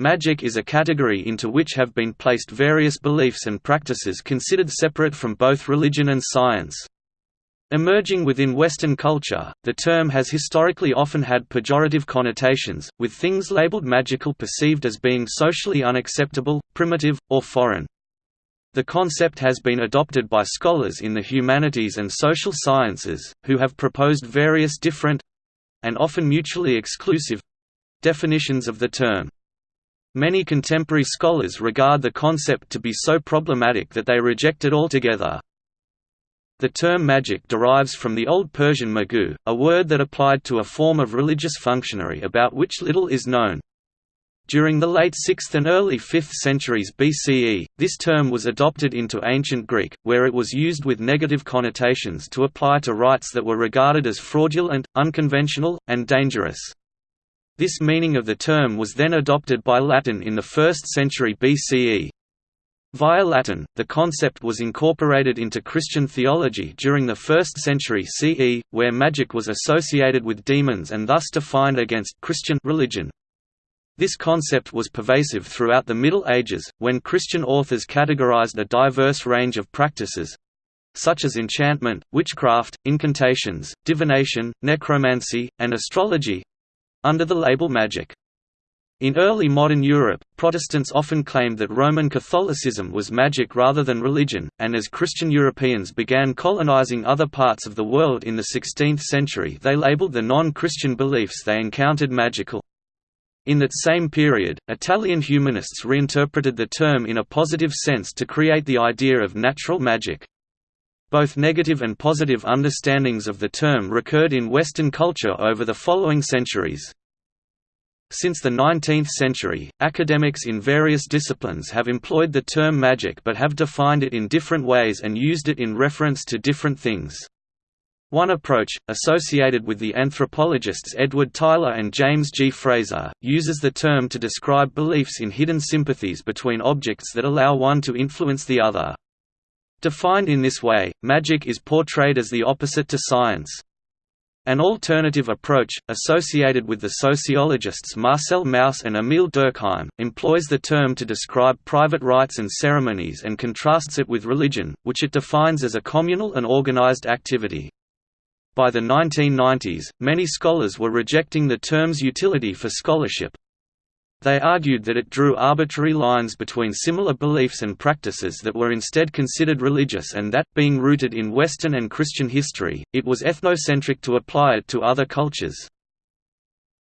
Magic is a category into which have been placed various beliefs and practices considered separate from both religion and science. Emerging within Western culture, the term has historically often had pejorative connotations, with things labeled magical perceived as being socially unacceptable, primitive, or foreign. The concept has been adopted by scholars in the humanities and social sciences, who have proposed various different—and often mutually exclusive—definitions of the term. Many contemporary scholars regard the concept to be so problematic that they reject it altogether. The term magic derives from the Old Persian magu, a word that applied to a form of religious functionary about which little is known. During the late 6th and early 5th centuries BCE, this term was adopted into Ancient Greek, where it was used with negative connotations to apply to rites that were regarded as fraudulent, unconventional, and dangerous. This meaning of the term was then adopted by Latin in the 1st century BCE, Via Latin, the concept was incorporated into Christian theology during the 1st century CE, where magic was associated with demons and thus defined against Christian religion. This concept was pervasive throughout the Middle Ages, when Christian authors categorized a diverse range of practices—such as enchantment, witchcraft, incantations, divination, necromancy, and astrology—under the label magic. In early modern Europe, Protestants often claimed that Roman Catholicism was magic rather than religion, and as Christian Europeans began colonizing other parts of the world in the 16th century they labeled the non-Christian beliefs they encountered magical. In that same period, Italian humanists reinterpreted the term in a positive sense to create the idea of natural magic. Both negative and positive understandings of the term recurred in Western culture over the following centuries. Since the 19th century, academics in various disciplines have employed the term magic but have defined it in different ways and used it in reference to different things. One approach, associated with the anthropologists Edward Tylor and James G. Frazer, uses the term to describe beliefs in hidden sympathies between objects that allow one to influence the other. Defined in this way, magic is portrayed as the opposite to science. An alternative approach, associated with the sociologists Marcel Mauss and Émile Durkheim, employs the term to describe private rites and ceremonies and contrasts it with religion, which it defines as a communal and organized activity. By the 1990s, many scholars were rejecting the term's utility for scholarship, they argued that it drew arbitrary lines between similar beliefs and practices that were instead considered religious and that, being rooted in Western and Christian history, it was ethnocentric to apply it to other cultures.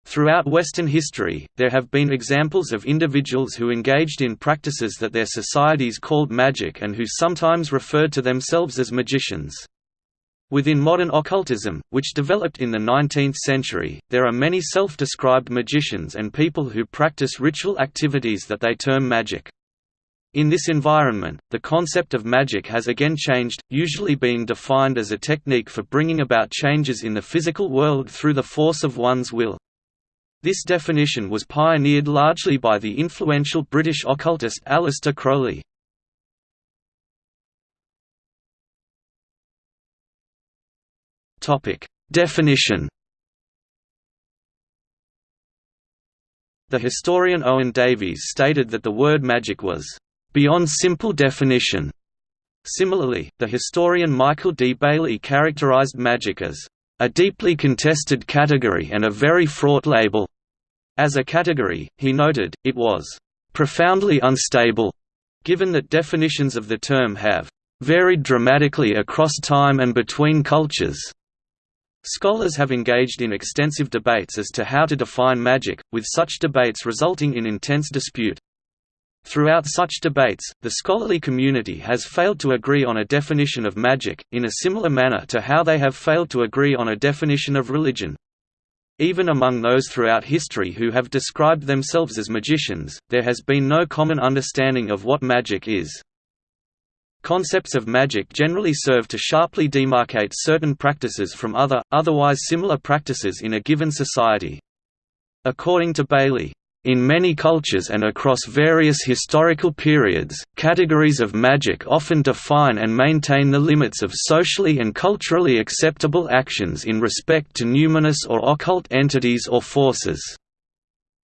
Throughout Western history, there have been examples of individuals who engaged in practices that their societies called magic and who sometimes referred to themselves as magicians. Within modern occultism, which developed in the 19th century, there are many self-described magicians and people who practice ritual activities that they term magic. In this environment, the concept of magic has again changed, usually being defined as a technique for bringing about changes in the physical world through the force of one's will. This definition was pioneered largely by the influential British occultist Aleister Crowley. Definition. The historian Owen Davies stated that the word magic was beyond simple definition. Similarly, the historian Michael D. Bailey characterized magic as a deeply contested category and a very fraught label. As a category, he noted, it was profoundly unstable, given that definitions of the term have varied dramatically across time and between cultures. Scholars have engaged in extensive debates as to how to define magic, with such debates resulting in intense dispute. Throughout such debates, the scholarly community has failed to agree on a definition of magic, in a similar manner to how they have failed to agree on a definition of religion. Even among those throughout history who have described themselves as magicians, there has been no common understanding of what magic is. Concepts of magic generally serve to sharply demarcate certain practices from other, otherwise similar practices in a given society. According to Bailey, in many cultures and across various historical periods, categories of magic often define and maintain the limits of socially and culturally acceptable actions in respect to numinous or occult entities or forces.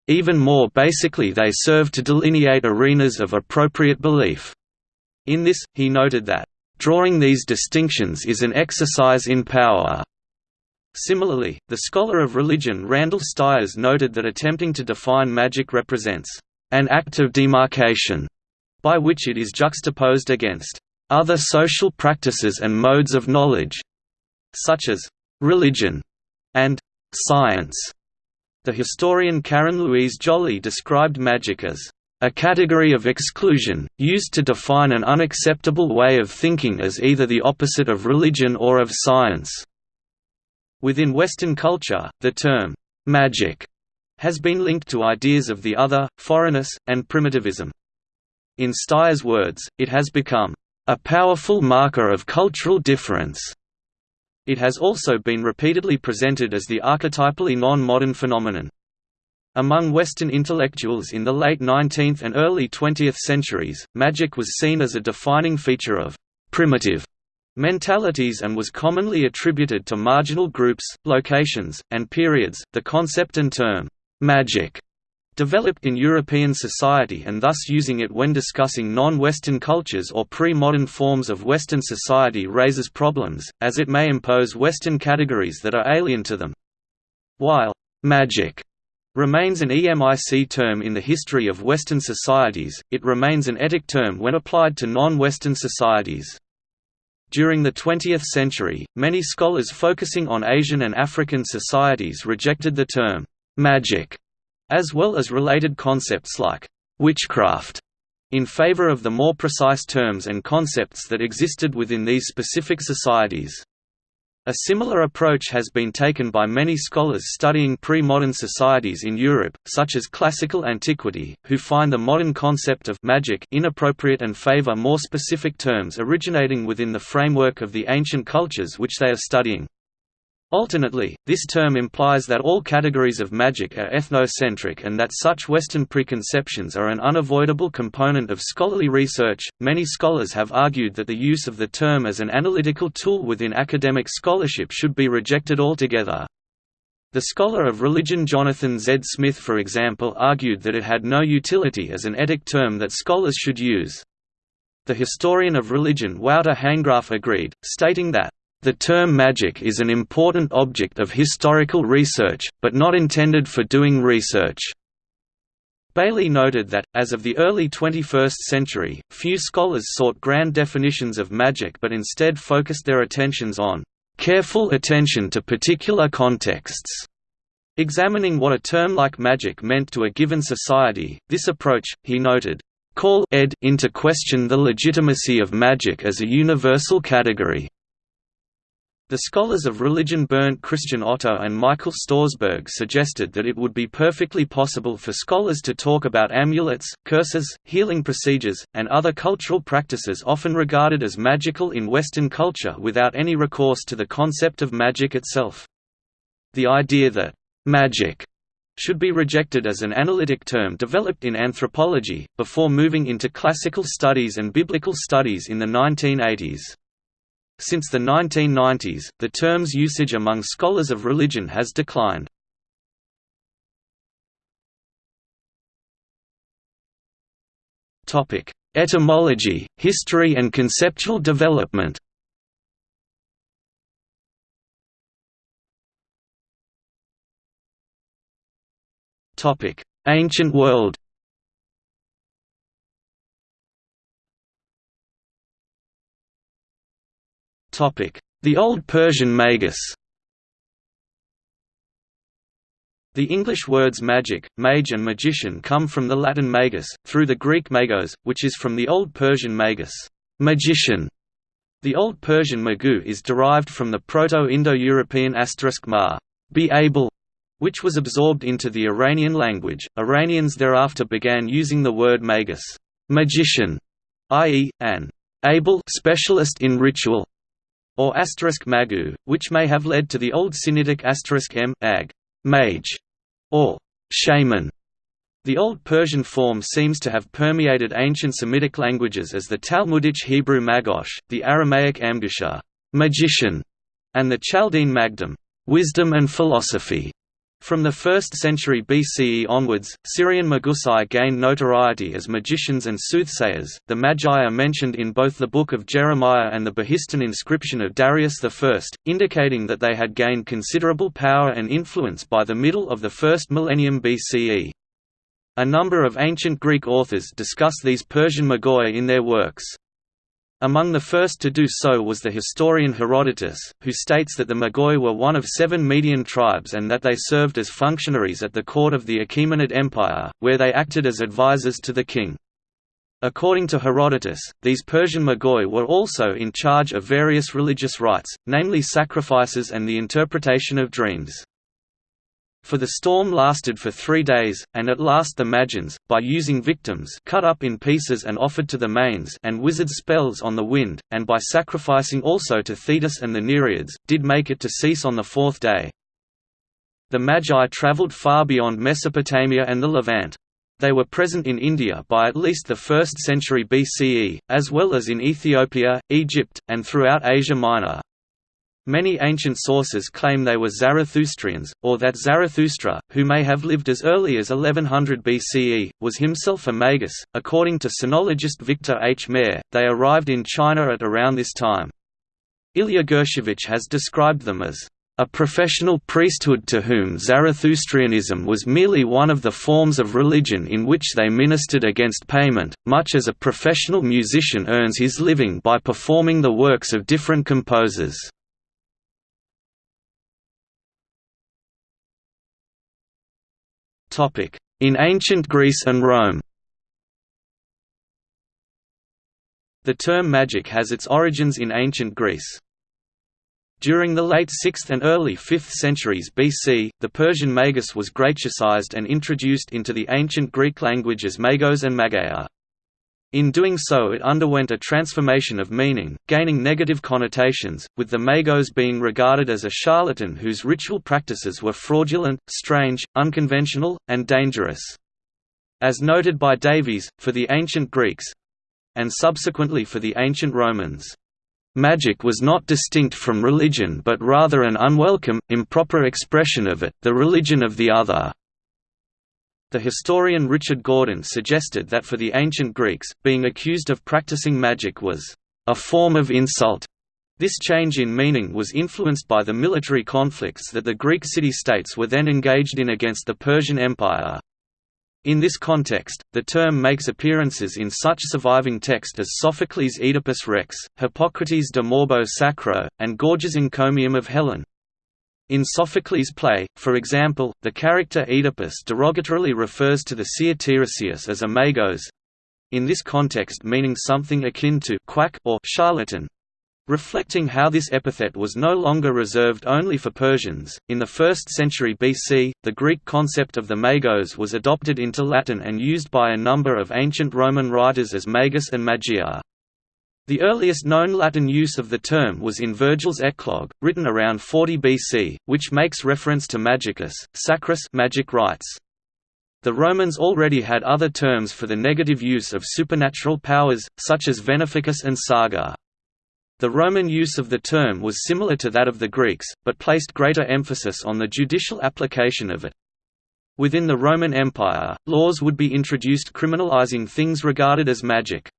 Even more basically they serve to delineate arenas of appropriate belief. In this, he noted that, "...drawing these distinctions is an exercise in power." Similarly, the scholar of religion Randall Styers noted that attempting to define magic represents an act of demarcation, by which it is juxtaposed against other social practices and modes of knowledge, such as religion and science. The historian Karen Louise Joly described magic as a category of exclusion, used to define an unacceptable way of thinking as either the opposite of religion or of science. Within Western culture, the term, magic, has been linked to ideas of the other, foreignness, and primitivism. In Styers' words, it has become a powerful marker of cultural difference it has also been repeatedly presented as the archetypally non-modern phenomenon. Among Western intellectuals in the late 19th and early 20th centuries, magic was seen as a defining feature of «primitive» mentalities and was commonly attributed to marginal groups, locations, and periods. The concept and term «magic» developed in European society and thus using it when discussing non-Western cultures or pre-modern forms of Western society raises problems, as it may impose Western categories that are alien to them. While «magic» remains an EMIC term in the history of Western societies, it remains an etic term when applied to non-Western societies. During the 20th century, many scholars focusing on Asian and African societies rejected the term «magic» as well as related concepts like witchcraft, in favor of the more precise terms and concepts that existed within these specific societies. A similar approach has been taken by many scholars studying pre-modern societies in Europe, such as classical antiquity, who find the modern concept of magic inappropriate and favor more specific terms originating within the framework of the ancient cultures which they are studying. Alternately, this term implies that all categories of magic are ethnocentric and that such Western preconceptions are an unavoidable component of scholarly research. Many scholars have argued that the use of the term as an analytical tool within academic scholarship should be rejected altogether. The scholar of religion Jonathan Z. Smith for example argued that it had no utility as an etic term that scholars should use. The historian of religion Wouter Hanegraaff agreed, stating that the term magic is an important object of historical research, but not intended for doing research. Bailey noted that, as of the early 21st century, few scholars sought grand definitions of magic but instead focused their attentions on careful attention to particular contexts. Examining what a term like magic meant to a given society, this approach, he noted, call ed into question the legitimacy of magic as a universal category. The scholars of religion Bernd Christian Otto and Michael Stausberg suggested that it would be perfectly possible for scholars to talk about amulets, curses, healing procedures, and other cultural practices often regarded as magical in Western culture without any recourse to the concept of magic itself. The idea that «magic» should be rejected as an analytic term developed in anthropology, before moving into classical studies and biblical studies in the 1980s. Since the 1990s, the term's usage among scholars of religion has declined. Etymology, history and conceptual development Ancient world The Old Persian magus The English words magic, mage and magician come from the Latin magus, through the Greek magos, which is from the Old Persian magus magician". The Old Persian magu is derived from the Proto-Indo-European asterisk ma be able", which was absorbed into the Iranian language. Iranians thereafter began using the word magus magician", i.e., an able specialist in ritual or magu, which may have led to the Old Sinitic m ag, mage, or shaman. The Old Persian form seems to have permeated ancient Semitic languages as the Talmudic Hebrew magosh, the Aramaic amgusha, magician, and the Chaldean magdum, wisdom and philosophy. From the 1st century BCE onwards, Syrian Magusai gained notoriety as magicians and soothsayers. The Magi are mentioned in both the Book of Jeremiah and the Behistun inscription of Darius I, indicating that they had gained considerable power and influence by the middle of the first millennium BCE. A number of ancient Greek authors discuss these Persian Magoi in their works. Among the first to do so was the historian Herodotus, who states that the Magoi were one of seven Median tribes and that they served as functionaries at the court of the Achaemenid Empire, where they acted as advisors to the king. According to Herodotus, these Persian Magoi were also in charge of various religious rites, namely sacrifices and the interpretation of dreams. For the storm lasted for three days, and at last the Magians, by using victims cut up in pieces and offered to the Manes and wizard spells on the wind, and by sacrificing also to Thetis and the Nereids, did make it to cease on the fourth day. The Magi travelled far beyond Mesopotamia and the Levant. They were present in India by at least the 1st century BCE, as well as in Ethiopia, Egypt, and throughout Asia Minor. Many ancient sources claim they were Zarathustrians, or that Zarathustra, who may have lived as early as 1100 BCE, was himself a magus. According to sinologist Victor H. Mair, they arrived in China at around this time. Ilya Gershevitch has described them as a professional priesthood to whom Zarathustrianism was merely one of the forms of religion in which they ministered against payment, much as a professional musician earns his living by performing the works of different composers. In ancient Greece and Rome The term magic has its origins in ancient Greece. During the late 6th and early 5th centuries BC, the Persian magus was Grecicized and introduced into the ancient Greek language as magos and mageia. In doing so it underwent a transformation of meaning, gaining negative connotations, with the magos being regarded as a charlatan whose ritual practices were fraudulent, strange, unconventional, and dangerous. As noted by Davies, for the ancient Greeks—and subsequently for the ancient Romans, Magic was not distinct from religion but rather an unwelcome, improper expression of it, the religion of the other. The historian Richard Gordon suggested that for the ancient Greeks, being accused of practicing magic was a form of insult. This change in meaning was influenced by the military conflicts that the Greek city-states were then engaged in against the Persian Empire. In this context, the term makes appearances in such surviving text as Sophocles' Oedipus Rex, Hippocrates' De Morbo Sacro, and Gorgias' Encomium of Helen. In Sophocles' play, for example, the character Oedipus derogatorily refers to the seer Tiresias as a magos—in this context meaning something akin to quack or charlatan. Reflecting how this epithet was no longer reserved only for Persians, in the 1st century BC, the Greek concept of the magos was adopted into Latin and used by a number of ancient Roman writers as magus and magia. The earliest known Latin use of the term was in Virgil's Eclogue, written around 40 BC, which makes reference to magicus, sacris magic rites. The Romans already had other terms for the negative use of supernatural powers, such as veneficus and saga. The Roman use of the term was similar to that of the Greeks, but placed greater emphasis on the judicial application of it. Within the Roman Empire, laws would be introduced criminalizing things regarded as magic.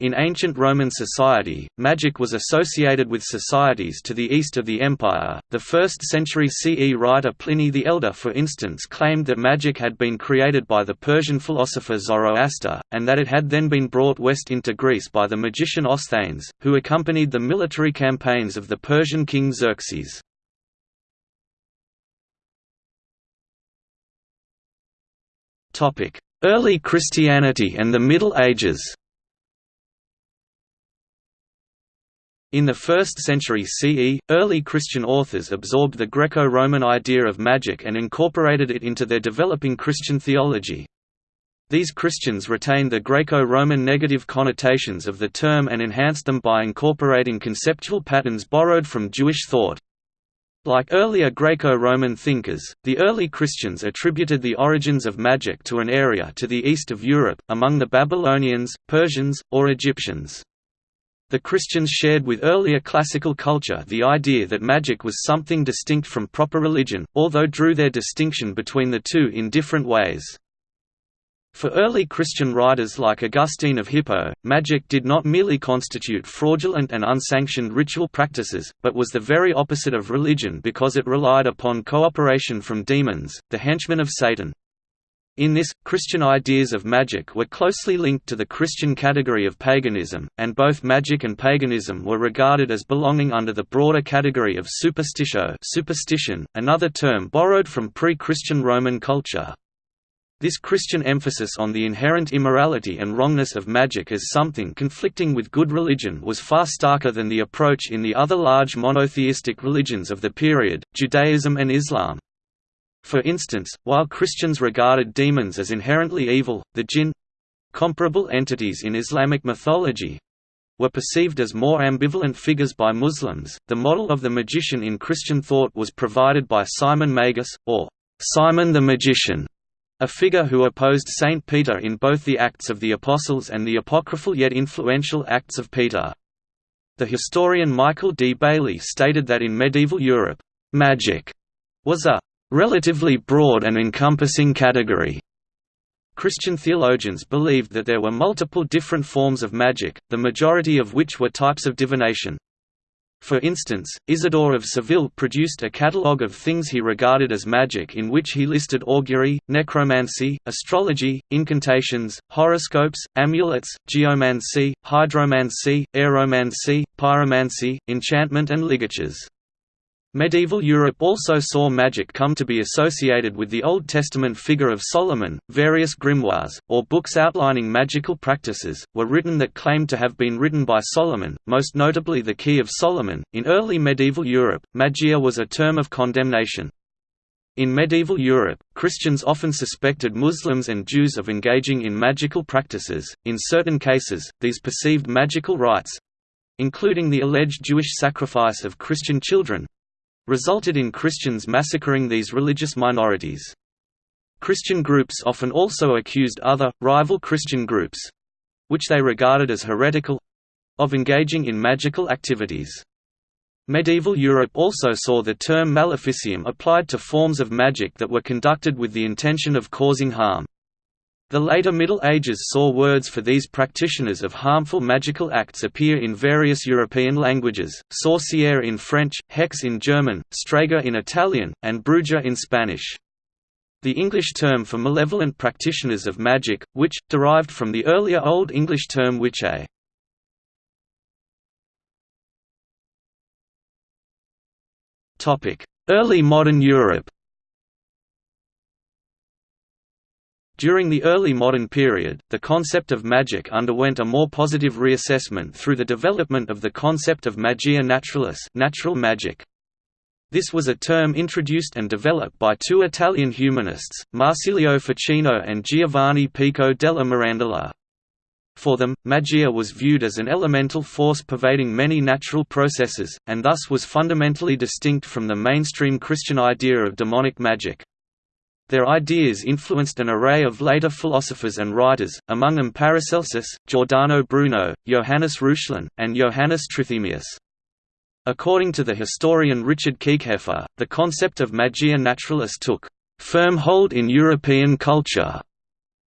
In ancient Roman society, magic was associated with societies to the east of the empire. The 1st century CE writer Pliny the Elder, for instance, claimed that magic had been created by the Persian philosopher Zoroaster, and that it had then been brought west into Greece by the magician Osthanes, who accompanied the military campaigns of the Persian king Xerxes. Early Christianity and the Middle Ages In the 1st century CE, early Christian authors absorbed the Greco-Roman idea of magic and incorporated it into their developing Christian theology. These Christians retained the Greco-Roman negative connotations of the term and enhanced them by incorporating conceptual patterns borrowed from Jewish thought. Like earlier Greco-Roman thinkers, the early Christians attributed the origins of magic to an area to the east of Europe, among the Babylonians, Persians, or Egyptians. The Christians shared with earlier classical culture the idea that magic was something distinct from proper religion, although drew their distinction between the two in different ways. For early Christian writers like Augustine of Hippo, magic did not merely constitute fraudulent and unsanctioned ritual practices, but was the very opposite of religion because it relied upon cooperation from demons, the henchmen of Satan. In this, Christian ideas of magic were closely linked to the Christian category of paganism, and both magic and paganism were regarded as belonging under the broader category of superstitio superstition, another term borrowed from pre-Christian Roman culture. This Christian emphasis on the inherent immorality and wrongness of magic as something conflicting with good religion was far starker than the approach in the other large monotheistic religions of the period, Judaism and Islam. For instance, while Christians regarded demons as inherently evil, the jinn—comparable entities in Islamic mythology, were perceived as more ambivalent figures by Muslims. The model of the magician in Christian thought was provided by Simon Magus, or Simon the Magician, a figure who opposed Saint Peter in both the Acts of the Apostles and the apocryphal yet influential Acts of Peter. The historian Michael D. Bailey stated that in medieval Europe, magic was a relatively broad and encompassing category. Christian theologians believed that there were multiple different forms of magic, the majority of which were types of divination. For instance, Isidore of Seville produced a catalogue of things he regarded as magic in which he listed augury, necromancy, astrology, incantations, horoscopes, amulets, geomancy, hydromancy, aeromancy, pyromancy, enchantment and ligatures. Medieval Europe also saw magic come to be associated with the Old Testament figure of Solomon. Various grimoires, or books outlining magical practices, were written that claimed to have been written by Solomon, most notably the Key of Solomon. In early medieval Europe, magia was a term of condemnation. In medieval Europe, Christians often suspected Muslims and Jews of engaging in magical practices. In certain cases, these perceived magical rites including the alleged Jewish sacrifice of Christian children resulted in Christians massacring these religious minorities. Christian groups often also accused other, rival Christian groups—which they regarded as heretical—of engaging in magical activities. Medieval Europe also saw the term maleficium applied to forms of magic that were conducted with the intention of causing harm. The later Middle Ages saw words for these practitioners of harmful magical acts appear in various European languages, sorcière in French, hex in German, strega in Italian, and bruja in Spanish. The English term for malevolent practitioners of magic, which, derived from the earlier Old English term witche. Early modern Europe During the early modern period, the concept of magic underwent a more positive reassessment through the development of the concept of magia naturalis natural magic. This was a term introduced and developed by two Italian humanists, Marsilio Ficino and Giovanni Pico della Mirandola. For them, magia was viewed as an elemental force pervading many natural processes, and thus was fundamentally distinct from the mainstream Christian idea of demonic magic. Their ideas influenced an array of later philosophers and writers, among them Paracelsus, Giordano Bruno, Johannes Reuchlin, and Johannes Trithemius. According to the historian Richard Kieckhefer, the concept of magia naturalis took firm hold in European culture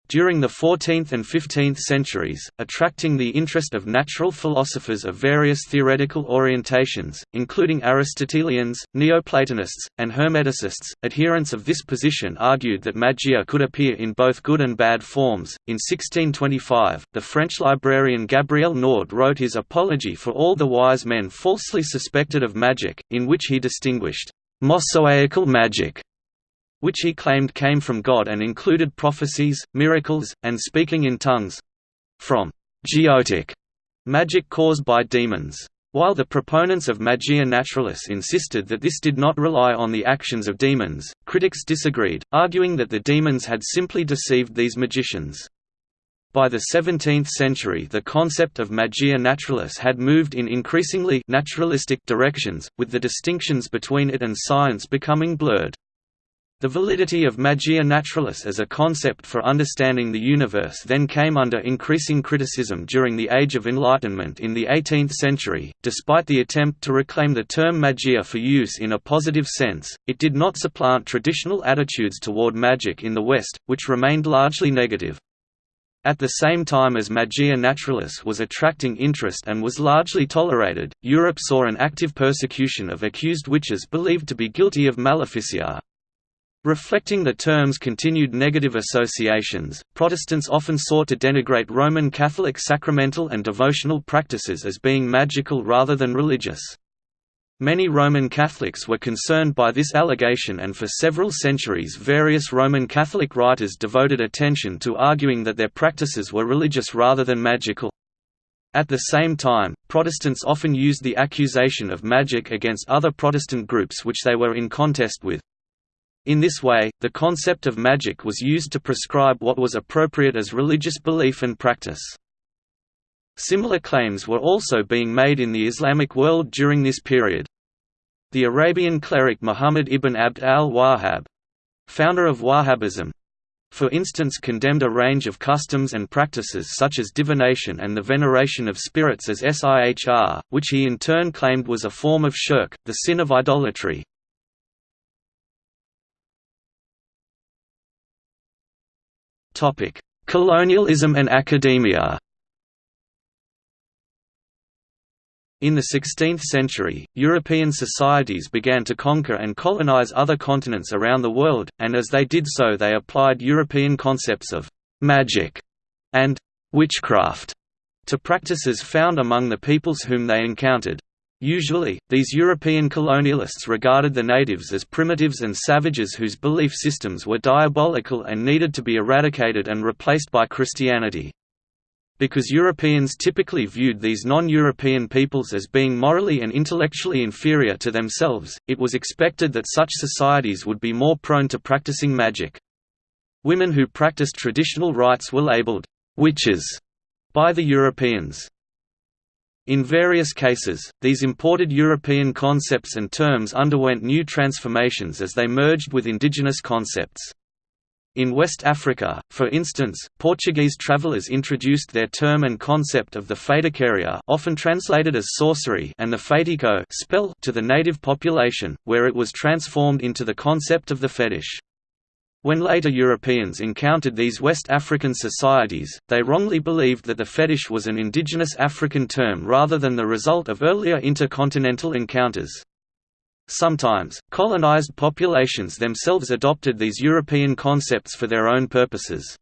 during the 14th and 15th centuries, attracting the interest of natural philosophers of various theoretical orientations, including Aristotelians, Neoplatonists, and Hermeticists. Adherents of this position argued that magia could appear in both good and bad forms. In 1625, the French librarian Gabriel Nord wrote his Apology for all the wise men falsely suspected of magic, in which he distinguished Mosaïcal magic which he claimed came from God and included prophecies, miracles, and speaking in tongues—from «goetic» magic caused by demons. While the proponents of Magia Naturalis insisted that this did not rely on the actions of demons, critics disagreed, arguing that the demons had simply deceived these magicians. By the 17th century the concept of magia naturalis had moved in increasingly naturalistic directions, with the distinctions between it and science becoming blurred. The validity of magia naturalis as a concept for understanding the universe then came under increasing criticism during the Age of Enlightenment in the 18th century. Despite the attempt to reclaim the term magia for use in a positive sense, it did not supplant traditional attitudes toward magic in the West, which remained largely negative. At the same time as magia naturalis was attracting interest and was largely tolerated, Europe saw an active persecution of accused witches believed to be guilty of maleficia, Reflecting the term's continued negative associations, Protestants often sought to denigrate Roman Catholic sacramental and devotional practices as being magical rather than religious. Many Roman Catholics were concerned by this allegation and for several centuries various Roman Catholic writers devoted attention to arguing that their practices were religious rather than magical. At the same time, Protestants often used the accusation of magic against other Protestant groups which they were in contest with. In this way, the concept of magic was used to prescribe what was appropriate as religious belief and practice. Similar claims were also being made in the Islamic world during this period. The Arabian cleric Muhammad ibn Abd al-Wahhab founder of Wahhabism, for instance condemned a range of customs and practices such as divination and the veneration of spirits as sihr, which he in turn claimed was a form of shirk, the sin of idolatry. Colonialism and academia In the 16th century, European societies began to conquer and colonize other continents around the world, and as they did so they applied European concepts of «magic» and «witchcraft» to practices found among the peoples whom they encountered. Usually, these European colonialists regarded the natives as primitives and savages whose belief systems were diabolical and needed to be eradicated and replaced by Christianity. Because Europeans typically viewed these non-European peoples as being morally and intellectually inferior to themselves, it was expected that such societies would be more prone to practicing magic. Women who practiced traditional rites were labeled «witches» by the Europeans. In various cases, these imported European concepts and terms underwent new transformations as they merged with indigenous concepts. In West Africa, for instance, Portuguese travelers introduced their term and concept of the feitiçaria often translated as sorcery and the feitiço spell to the native population, where it was transformed into the concept of the fetish. When later Europeans encountered these West African societies, they wrongly believed that the fetish was an indigenous African term rather than the result of earlier intercontinental encounters. Sometimes, colonized populations themselves adopted these European concepts for their own purposes.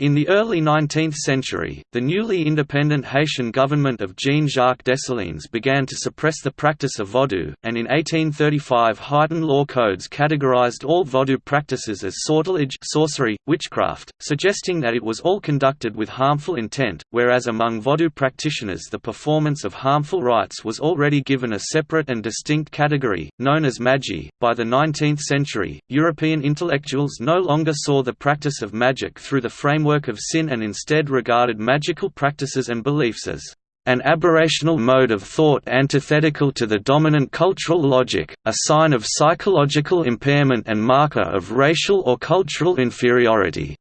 In the early 19th century, the newly independent Haitian government of Jean-Jacques Dessalines began to suppress the practice of vodou, and in 1835 Haitian law codes categorized all vodou practices as sortilege sorcery, witchcraft, suggesting that it was all conducted with harmful intent, whereas among vodou practitioners the performance of harmful rites was already given a separate and distinct category, known as magie. By the 19th century, European intellectuals no longer saw the practice of magic through the frame framework of sin and instead regarded magical practices and beliefs as an aberrational mode of thought antithetical to the dominant cultural logic, a sign of psychological impairment and marker of racial or cultural inferiority.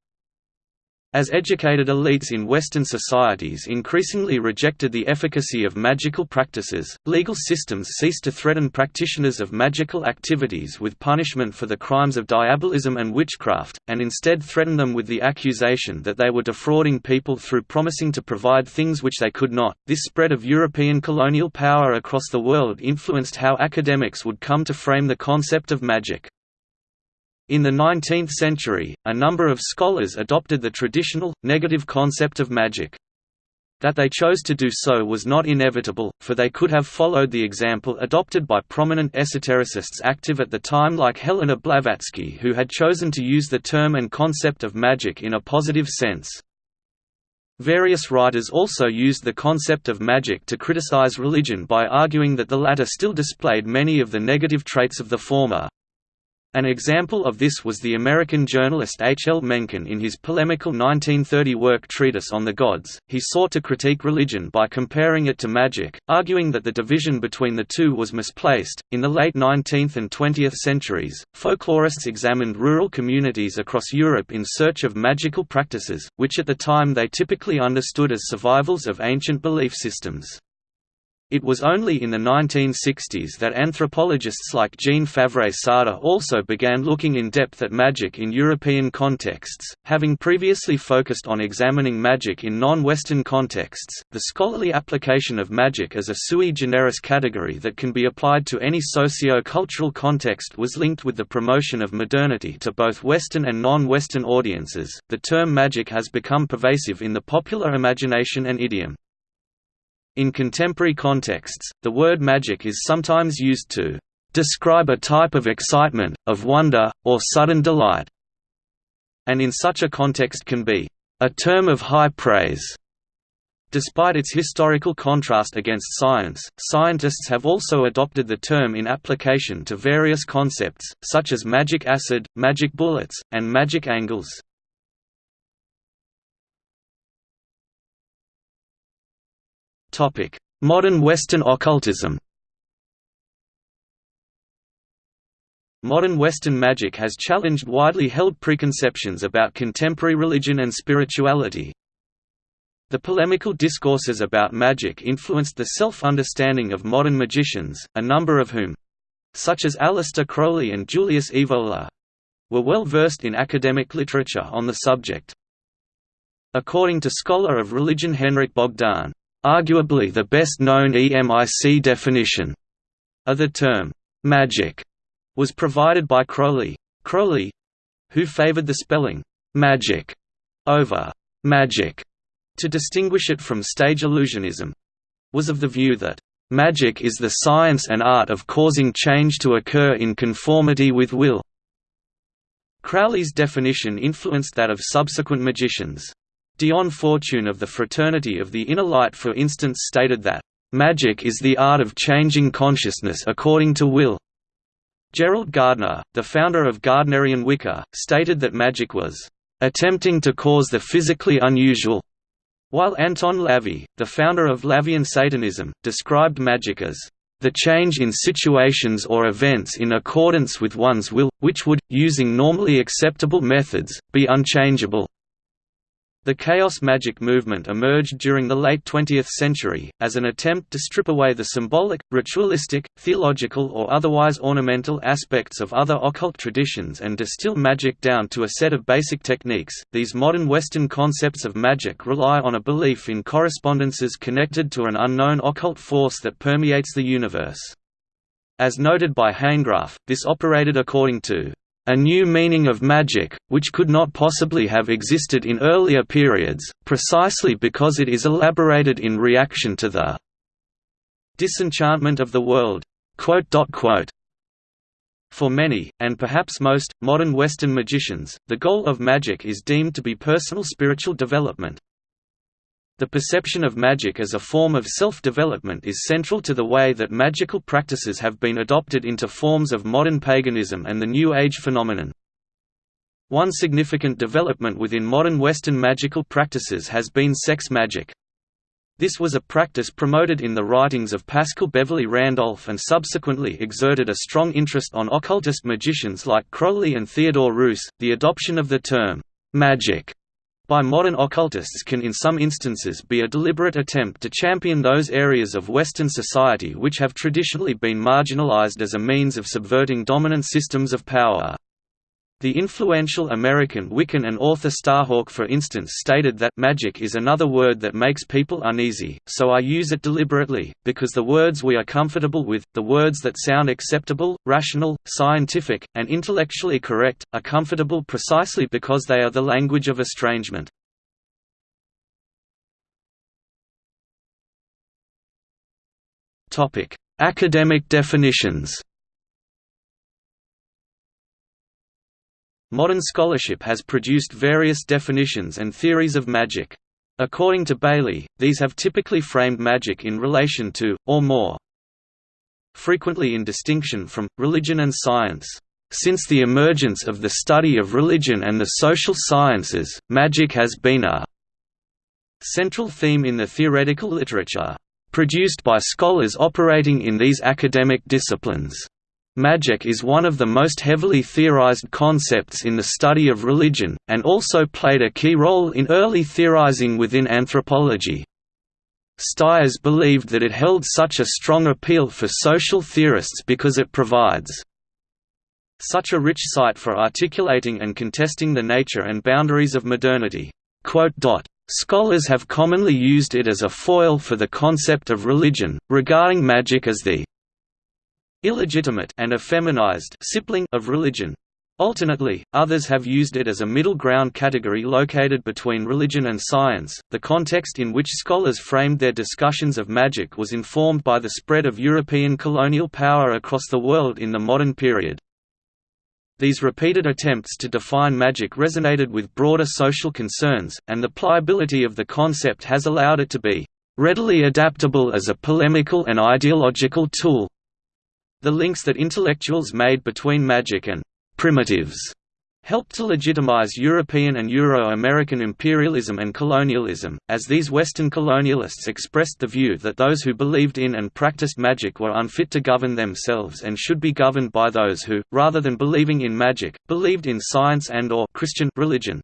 As educated elites in Western societies increasingly rejected the efficacy of magical practices, legal systems ceased to threaten practitioners of magical activities with punishment for the crimes of diabolism and witchcraft, and instead threatened them with the accusation that they were defrauding people through promising to provide things which they could not. This spread of European colonial power across the world influenced how academics would come to frame the concept of magic. In the 19th century, a number of scholars adopted the traditional, negative concept of magic. That they chose to do so was not inevitable, for they could have followed the example adopted by prominent esotericists active at the time like Helena Blavatsky who had chosen to use the term and concept of magic in a positive sense. Various writers also used the concept of magic to criticize religion by arguing that the latter still displayed many of the negative traits of the former. An example of this was the American journalist H. L. Mencken in his polemical 1930 work Treatise on the Gods. He sought to critique religion by comparing it to magic, arguing that the division between the two was misplaced. In the late 19th and 20th centuries, folklorists examined rural communities across Europe in search of magical practices, which at the time they typically understood as survivals of ancient belief systems. It was only in the 1960s that anthropologists like Jeanne Favret-Saada also began looking in depth at magic in European contexts. Having previously focused on examining magic in non-Western contexts, the scholarly application of magic as a sui generis category that can be applied to any socio-cultural context was linked with the promotion of modernity to both Western and non-Western audiences. The term magic has become pervasive in the popular imagination and idiom. In contemporary contexts, the word magic is sometimes used to describe a type of excitement, of wonder, or sudden delight, and in such a context can be a term of high praise. Despite its historical contrast against science, scientists have also adopted the term in application to various concepts, such as magic acid, magic bullets, and magic angles. Modern Western occultism Modern Western magic has challenged widely held preconceptions about contemporary religion and spirituality. The polemical discourses about magic influenced the self-understanding of modern magicians, a number of whom—such as Aleister Crowley and Julius Evola—were well versed in academic literature on the subject. According to scholar of religion Henrik Bogdan, Arguably the best-known EMIC definition of the term, magic, was provided by Crowley. Crowley—who favored the spelling, magic, over magic, to distinguish it from stage illusionism—was of the view that Magic is the science and art of causing change to occur in conformity with will. Crowley's definition influenced that of subsequent magicians. Dion Fortune of the Fraternity of the Inner Light for instance stated that, "...magic is the art of changing consciousness according to will." Gerald Gardner, the founder of Gardnerian Wicca, stated that magic was, "...attempting to cause the physically unusual." While Anton LaVey, the founder of LaVeyan Satanism, described magic as, the change in situations or events in accordance with one's will, which would, using normally acceptable methods, be unchangeable. The chaos magic movement emerged during the late 20th century, as an attempt to strip away the symbolic, ritualistic, theological or otherwise ornamental aspects of other occult traditions and distill magic down to a set of basic techniques. These modern Western concepts of magic rely on a belief in correspondences connected to an unknown occult force that permeates the universe. As noted by Hanegraaff, this operated according to a new meaning of magic, which could not possibly have existed in earlier periods, precisely because it is elaborated in reaction to the disenchantment of the world. For many, and perhaps most, modern Western magicians, the goal of magic is deemed to be personal spiritual development. The perception of magic as a form of self-development is central to the way that magical practices have been adopted into forms of modern paganism and the New Age phenomenon. One significant development within modern Western magical practices has been sex magic. This was a practice promoted in the writings of Paschal Beverly Randolph and subsequently exerted a strong interest on occultist magicians like Crowley and Theodore Reuss. The adoption of the term magic by modern occultists can in some instances be a deliberate attempt to champion those areas of Western society which have traditionally been marginalized as a means of subverting dominant systems of power. The influential American Wiccan and author Starhawk for instance stated that magic is another word that makes people uneasy, so I use it deliberately, because the words we are comfortable with, the words that sound acceptable, rational, scientific, and intellectually correct, are comfortable precisely because they are the language of estrangement. Academic definitions Modern scholarship has produced various definitions and theories of magic. According to Bailey, these have typically framed magic in relation to, or more frequently in distinction from, religion and science. Since the emergence of the study of religion and the social sciences, magic has been a central theme in the theoretical literature, produced by scholars operating in these academic disciplines. Magic is one of the most heavily theorized concepts in the study of religion, and also played a key role in early theorizing within anthropology. Styers believed that it held such a strong appeal for social theorists because it provides such a rich site for articulating and contesting the nature and boundaries of modernity. Scholars have commonly used it as a foil for the concept of religion, regarding magic as the illegitimate and effeminized sibling of religion. Alternately, others have used it as a middle ground category located between religion and science. The context in which scholars framed their discussions of magic was informed by the spread of European colonial power across the world in the modern period. These repeated attempts to define magic resonated with broader social concerns, and the pliability of the concept has allowed it to be readily adaptable as a polemical and ideological tool. The links that intellectuals made between magic and primitives helped to legitimize European and Euro-American imperialism and colonialism, as these Western colonialists expressed the view that those who believed in and practiced magic were unfit to govern themselves and should be governed by those who, rather than believing in magic, believed in science and or Christian religion.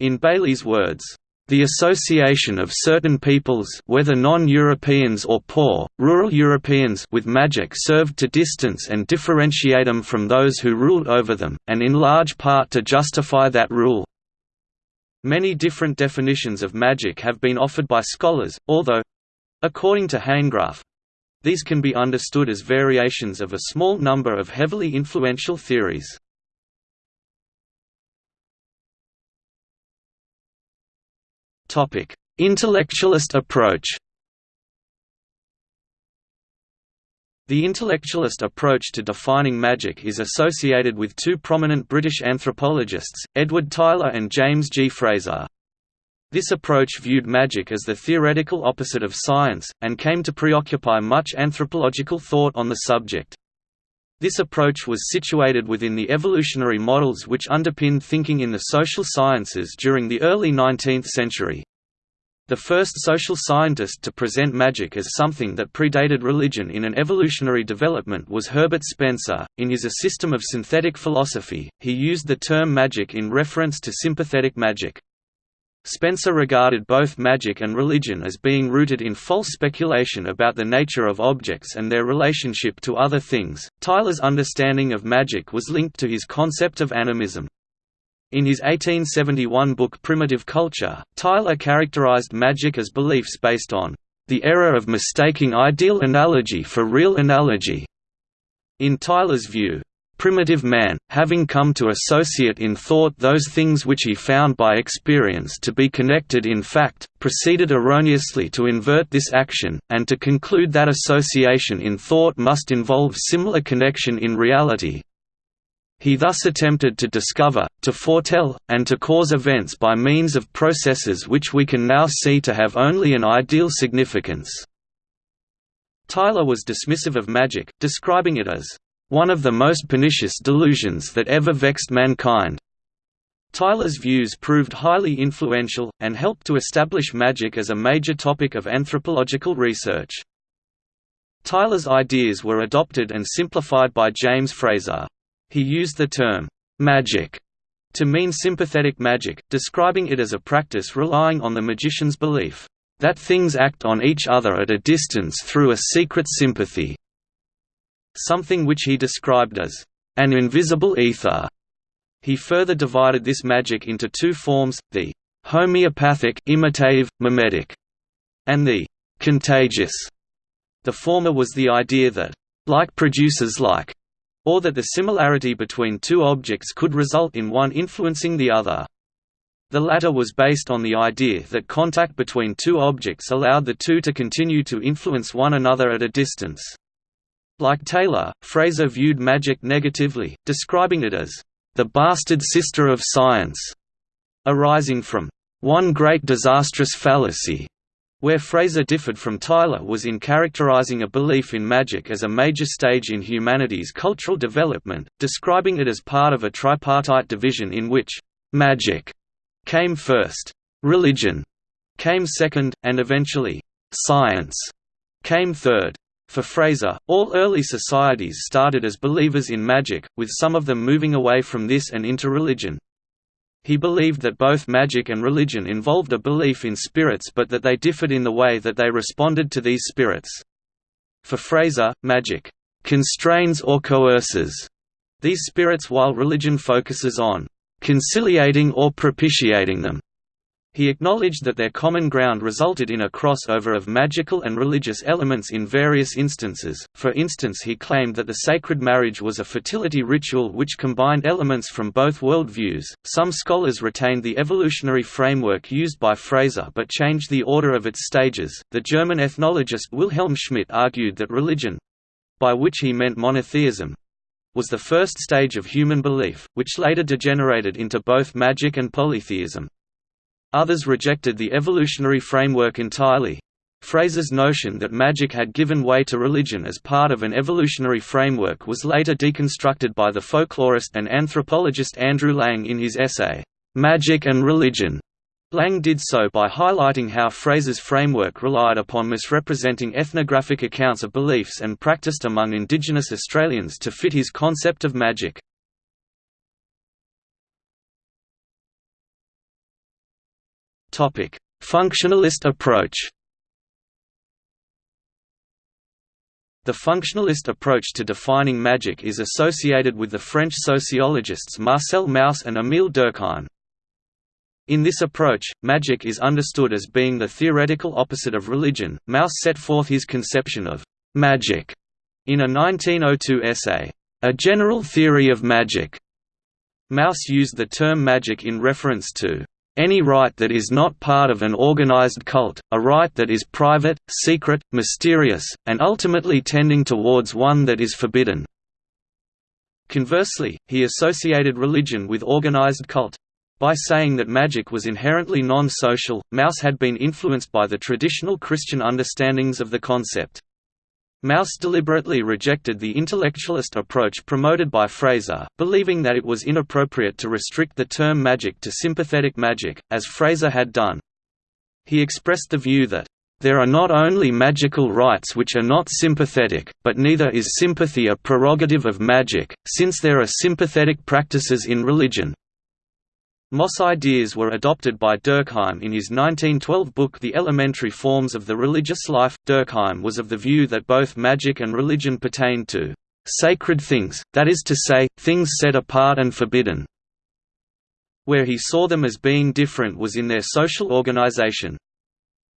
In Bailey's words, the association of certain peoples whether non-Europeans or poor, rural Europeans with magic served to distance and differentiate them from those who ruled over them, and in large part to justify that rule. Many different definitions of magic have been offered by scholars, although—according to Hanegraaff, these can be understood as variations of a small number of heavily influential theories. Topic: Intellectualist approach. The intellectualist approach to defining magic is associated with two prominent British anthropologists, Edward Tylor and James G. Frazer. This approach viewed magic as the theoretical opposite of science, and came to preoccupy much anthropological thought on the subject. This approach was situated within the evolutionary models which underpinned thinking in the social sciences during the early 19th century. The first social scientist to present magic as something that predated religion in an evolutionary development was Herbert Spencer. In his A System of Synthetic Philosophy, he used the term magic in reference to sympathetic magic. Spencer regarded both magic and religion as being rooted in false speculation about the nature of objects and their relationship to other things. Tylor's understanding of magic was linked to his concept of animism. In his 1871 book Primitive Culture, Tylor characterized magic as beliefs based on the error of mistaking ideal analogy for real analogy. In Tylor's view, primitive man, having come to associate in thought those things which he found by experience to be connected in fact, proceeded erroneously to invert this action, and to conclude that association in thought must involve similar connection in reality. He thus attempted to discover, to foretell, and to cause events by means of processes which we can now see to have only an ideal significance. Tylor was dismissive of magic, describing it as one of the most pernicious delusions that ever vexed mankind. Tylor's views proved highly influential, and helped to establish magic as a major topic of anthropological research. Tylor's ideas were adopted and simplified by James Frazer. He used the term, magic, to mean sympathetic magic, describing it as a practice relying on the magician's belief that things act on each other at a distance through a secret sympathy something which he described as an invisible ether. He further divided this magic into two forms, the homeopathic imitative, mimetic, and the contagious. The former was the idea that like produces like, or that the similarity between two objects could result in one influencing the other. The latter was based on the idea that contact between two objects allowed the two to continue to influence one another at a distance. Like Tylor, Frazer viewed magic negatively, describing it as the bastard sister of science, arising from one great disastrous fallacy, Where Frazer differed from Tylor was in characterizing a belief in magic as a major stage in humanity's cultural development, describing it as part of a tripartite division in which «magic» came first, «religion» came second, and eventually «science» came third. For Frazer, all early societies started as believers in magic, with some of them moving away from this and into religion. He believed that both magic and religion involved a belief in spirits but that they differed in the way that they responded to these spirits. For Frazer, magic constrains or coerces these spirits while religion focuses on conciliating or propitiating them. He acknowledged that their common ground resulted in a crossover of magical and religious elements in various instances, for instance he claimed that the sacred marriage was a fertility ritual which combined elements from both worldviews. Some scholars retained the evolutionary framework used by Frazer but changed the order of its stages. The German ethnologist Wilhelm Schmidt argued that religion by which he meant monotheism was the first stage of human belief, which later degenerated into both magic and polytheism. Others rejected the evolutionary framework entirely. Frazer's notion that magic had given way to religion as part of an evolutionary framework was later deconstructed by the folklorist and anthropologist Andrew Lang in his essay, "'Magic and Religion". Lang did so by highlighting how Frazer's framework relied upon misrepresenting ethnographic accounts of beliefs and practiced among Indigenous Australians to fit his concept of magic. Functionalist approach. The functionalist approach to defining magic is associated with the French sociologists Marcel Mauss and Émile Durkheim. In this approach, magic is understood as being the theoretical opposite of religion. Mauss set forth his conception of magic in a 1902 essay, A General Theory of Magic. Mauss used the term magic in reference to any rite that is not part of an organized cult, a rite that is private, secret, mysterious, and ultimately tending towards one that is forbidden. Conversely, he associated religion with organized cult. By saying that magic was inherently non-social, Mauss had been influenced by the traditional Christian understandings of the concept. Mauss deliberately rejected the intellectualist approach promoted by Frazer, believing that it was inappropriate to restrict the term magic to sympathetic magic, as Frazer had done. He expressed the view that, "...there are not only magical rites which are not sympathetic, but neither is sympathy a prerogative of magic, since there are sympathetic practices in religion." Mauss ideas were adopted by Durkheim in his 1912 book The Elementary Forms of the Religious Life. Durkheim was of the view that both magic and religion pertained to sacred things, that is to say, things set apart and forbidden. Where he saw them as being different was in their social organization.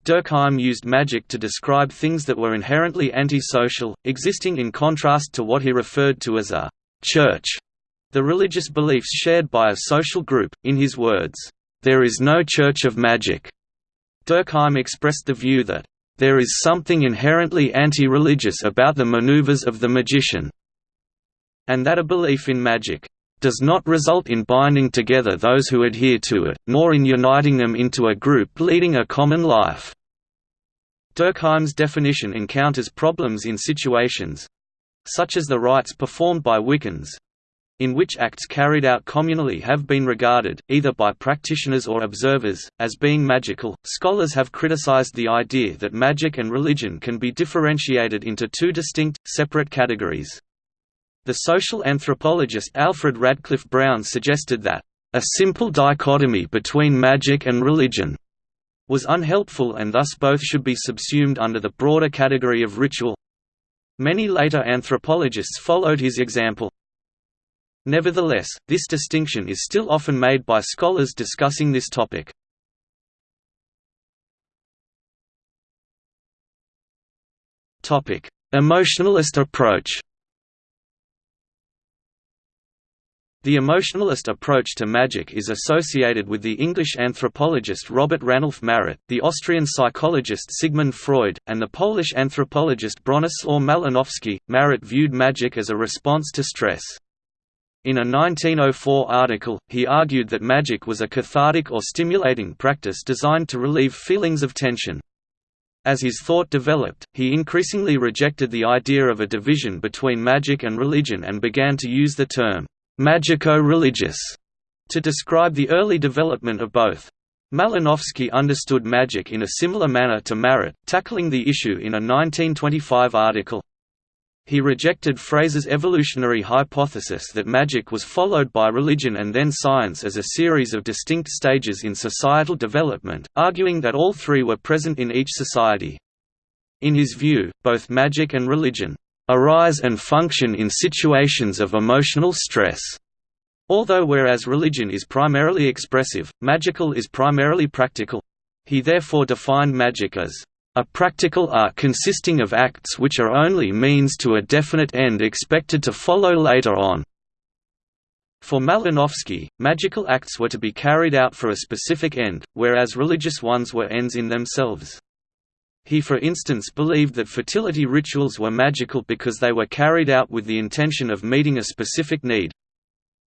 Durkheim used magic to describe things that were inherently antisocial, existing in contrast to what he referred to as a church the religious beliefs shared by a social group. In his words, There is no church of magic. Durkheim expressed the view that, There is something inherently anti religious about the maneuvers of the magician, and that a belief in magic does not result in binding together those who adhere to it, nor in uniting them into a group leading a common life. Durkheim's definition encounters problems in situations such as the rites performed by Wiccans, in which acts carried out communally have been regarded, either by practitioners or observers, as being magical. Scholars have criticized the idea that magic and religion can be differentiated into two distinct, separate categories. The social anthropologist Alfred Radcliffe Brown suggested that, a simple dichotomy between magic and religion was unhelpful and thus both should be subsumed under the broader category of ritual. Many later anthropologists followed his example. Nevertheless, this distinction is still often made by scholars discussing this topic. Emotionalist approach The emotionalist approach to magic is associated with the English anthropologist Robert Ranulf Marett, the Austrian psychologist Sigmund Freud, and the Polish anthropologist Bronislaw Malinowski. Marett viewed magic as a response to stress. In a 1904 article, he argued that magic was a cathartic or stimulating practice designed to relieve feelings of tension. As his thought developed, he increasingly rejected the idea of a division between magic and religion and began to use the term, magico-religious, to describe the early development of both. Malinowski understood magic in a similar manner to Marett, tackling the issue in a 1925 article. He rejected Frazer's evolutionary hypothesis that magic was followed by religion and then science as a series of distinct stages in societal development, arguing that all three were present in each society. In his view, both magic and religion arise and function in situations of emotional stress. Although whereas religion is primarily expressive, magical is primarily practical. He therefore defined magic as a practical art consisting of acts which are only means to a definite end expected to follow later on. For Malinowski, magical acts were to be carried out for a specific end, whereas religious ones were ends in themselves. He for instance believed that fertility rituals were magical because they were carried out with the intention of meeting a specific need,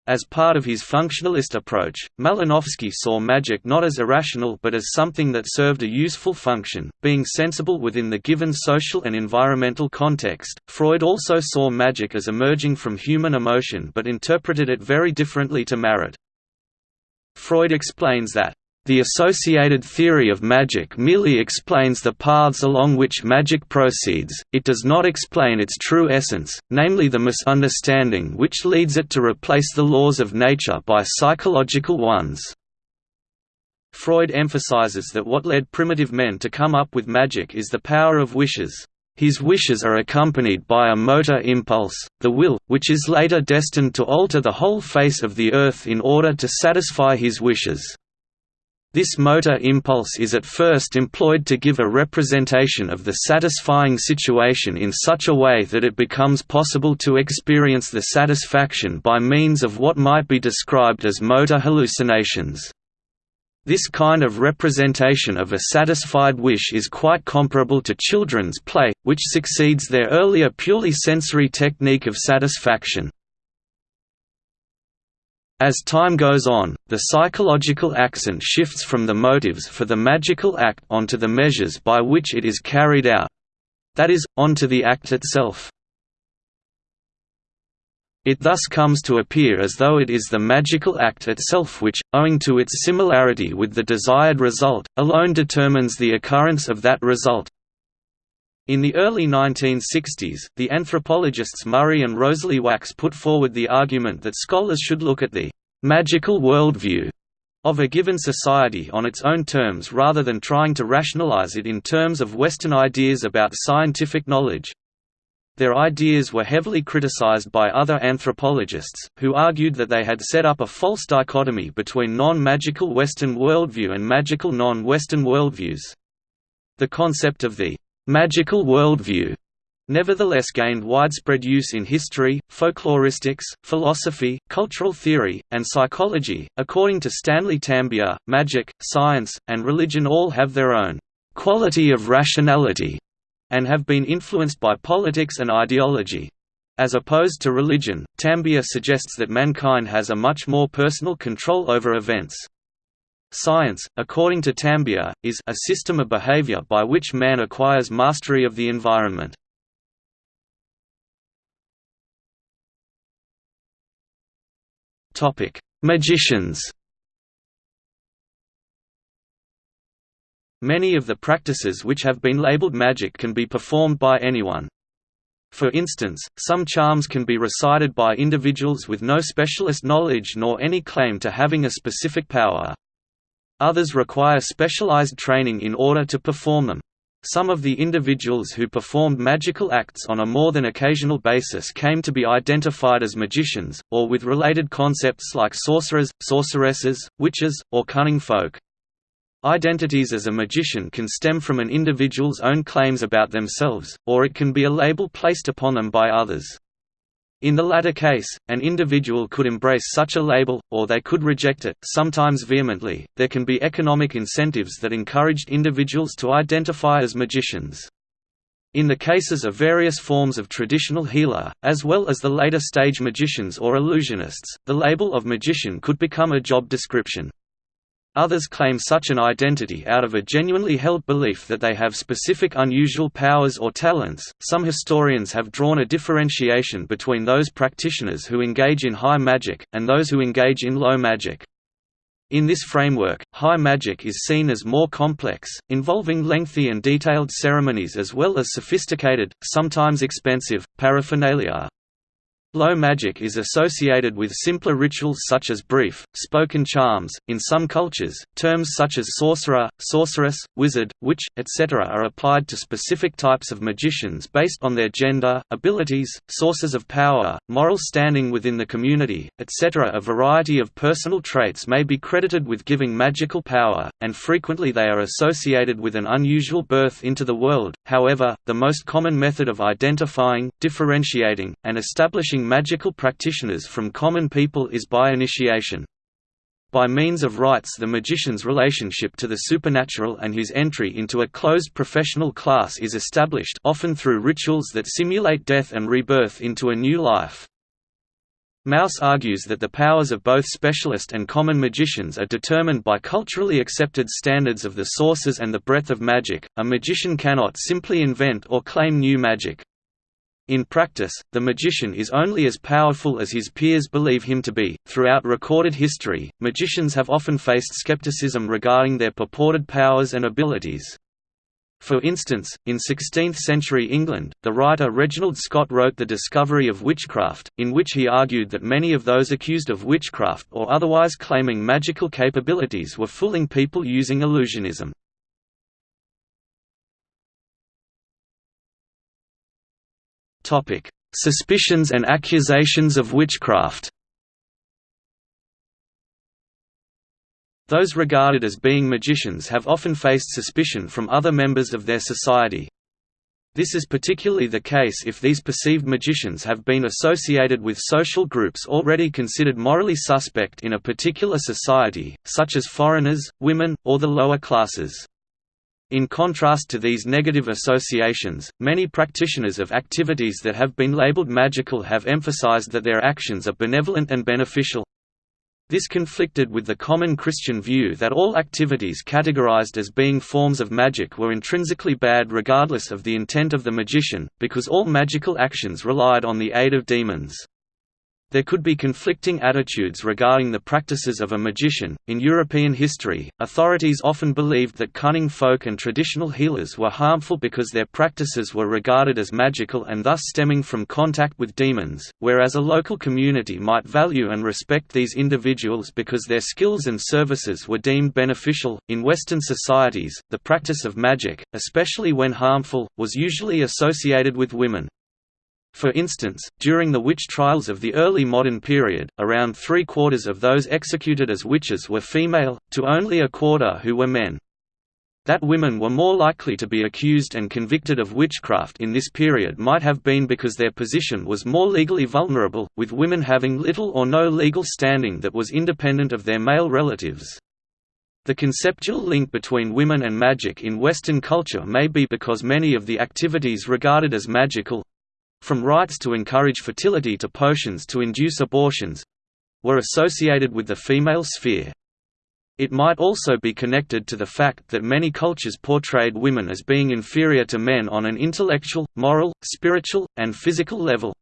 as part of his functionalist approach, Malinowski saw magic not as irrational but as something that served a useful function, being sensible within the given social and environmental context. Freud also saw magic as emerging from human emotion but interpreted it very differently to Marett. Freud explains that the associated theory of magic merely explains the paths along which magic proceeds, it does not explain its true essence, namely the misunderstanding which leads it to replace the laws of nature by psychological ones. Freud emphasizes that what led primitive men to come up with magic is the power of wishes. His wishes are accompanied by a motor impulse, the will, which is later destined to alter the whole face of the earth in order to satisfy his wishes. This motor impulse is at first employed to give a representation of the satisfying situation in such a way that it becomes possible to experience the satisfaction by means of what might be described as motor hallucinations. This kind of representation of a satisfied wish is quite comparable to children's play, which succeeds their earlier purely sensory technique of satisfaction. As time goes on, the psychological accent shifts from the motives for the magical act onto the measures by which it is carried out—that is, onto the act itself. It thus comes to appear as though it is the magical act itself which, owing to its similarity with the desired result, alone determines the occurrence of that result, in the early 1960s, the anthropologists Murray and Rosalie Wax put forward the argument that scholars should look at the «magical worldview» of a given society on its own terms rather than trying to rationalize it in terms of Western ideas about scientific knowledge. Their ideas were heavily criticized by other anthropologists, who argued that they had set up a false dichotomy between non-magical Western worldview and magical non-Western worldviews. The concept of the magical worldview nevertheless gained widespread use in history, folkloristics, philosophy, cultural theory, and psychology. According to Stanley Tambiah, magic, science, and religion all have their own quality of rationality and have been influenced by politics and ideology. As opposed to religion, Tambiah suggests that mankind has a much more personal control over events. Science, according to Tambiah, is a system of behavior by which man acquires mastery of the environment. Topic: Magicians Many of the practices which have been labeled magic can be performed by anyone. For instance, some charms can be recited by individuals with no specialist knowledge nor any claim to having a specific power. Others require specialized training in order to perform them. Some of the individuals who performed magical acts on a more than occasional basis came to be identified as magicians, or with related concepts like sorcerers, sorceresses, witches, or cunning folk. Identities as a magician can stem from an individual's own claims about themselves, or it can be a label placed upon them by others. In the latter case, an individual could embrace such a label, or they could reject it, sometimes vehemently. There can be economic incentives that encouraged individuals to identify as magicians. In the cases of various forms of traditional healer, as well as the later stage magicians or illusionists, the label of magician could become a job description. Others claim such an identity out of a genuinely held belief that they have specific unusual powers or talents. Some historians have drawn a differentiation between those practitioners who engage in high magic, and those who engage in low magic. In this framework, high magic is seen as more complex, involving lengthy and detailed ceremonies as well as sophisticated, sometimes expensive, paraphernalia. Low magic is associated with simpler rituals such as brief, spoken charms. In some cultures, terms such as sorcerer, sorceress, wizard, witch, etc. are applied to specific types of magicians based on their gender, abilities, sources of power, moral standing within the community, etc. A variety of personal traits may be credited with giving magical power, and frequently they are associated with an unusual birth into the world. However, the most common method of identifying, differentiating, and establishing magical practitioners from common people is by initiation. By means of rites the magician's relationship to the supernatural and his entry into a closed professional class is established often through rituals that simulate death and rebirth into a new life. Mauss argues that the powers of both specialist and common magicians are determined by culturally accepted standards of the sources and the breadth of magic. A magician cannot simply invent or claim new magic. In practice, the magician is only as powerful as his peers believe him to be. Throughout recorded history, magicians have often faced skepticism regarding their purported powers and abilities. For instance, in 16th-century England, the writer Reginald Scot wrote The Discovery of Witchcraft, in which he argued that many of those accused of witchcraft or otherwise claiming magical capabilities were fooling people using illusionism. Suspicions and accusations of witchcraft Those regarded as being magicians have often faced suspicion from other members of their society. This is particularly the case if these perceived magicians have been associated with social groups already considered morally suspect in a particular society, such as foreigners, women, or the lower classes. In contrast to these negative associations, many practitioners of activities that have been labeled magical have emphasized that their actions are benevolent and beneficial. This conflicted with the common Christian view that all activities categorized as being forms of magic were intrinsically bad regardless of the intent of the magician, because all magical actions relied on the aid of demons. There could be conflicting attitudes regarding the practices of a magician. In European history, authorities often believed that cunning folk and traditional healers were harmful because their practices were regarded as magical and thus stemming from contact with demons, whereas a local community might value and respect these individuals because their skills and services were deemed beneficial. In Western societies, the practice of magic, especially when harmful, was usually associated with women. For instance, during the witch trials of the early modern period, around three-quarters of those executed as witches were female, to only a quarter who were men. That women were more likely to be accused and convicted of witchcraft in this period might have been because their position was more legally vulnerable, with women having little or no legal standing that was independent of their male relatives. The conceptual link between women and magic in Western culture may be because many of the activities regarded as magical, from rites to encourage fertility to potions to induce abortions were associated with the female sphere. It might also be connected to the fact that many cultures portrayed women as being inferior to men on an intellectual, moral, spiritual, and physical level.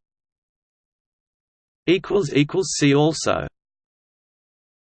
See also